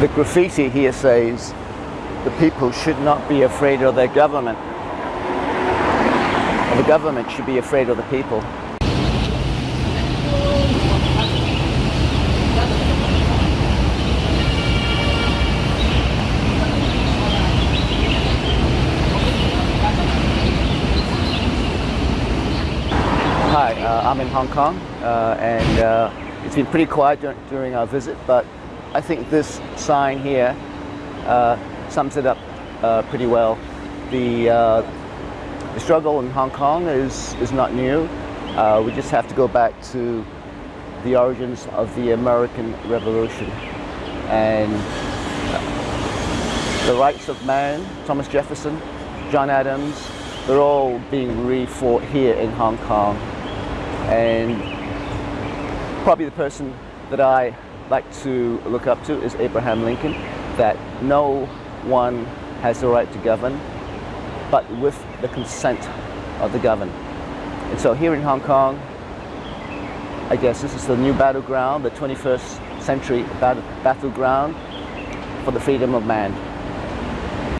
The graffiti here says the people should not be afraid of their government. The government should be afraid of the people. Hi, uh, I'm in Hong Kong uh, and uh, it's been pretty quiet dur during our visit, but I think this sign here uh, sums it up uh, pretty well. The, uh, the struggle in Hong Kong is, is not new. we just have to go back to the origins of the American Revolution and the rights of man, Thomas Jefferson, John Adams, they're all being re-fought here in Hong Kong and probably the person that I like to look up to is Abraham Lincoln, that no one has the right to govern, but with the consent of the governed. And so here in Hong Kong, I guess this is the new battleground, the 21st century battle, battleground for the freedom of man.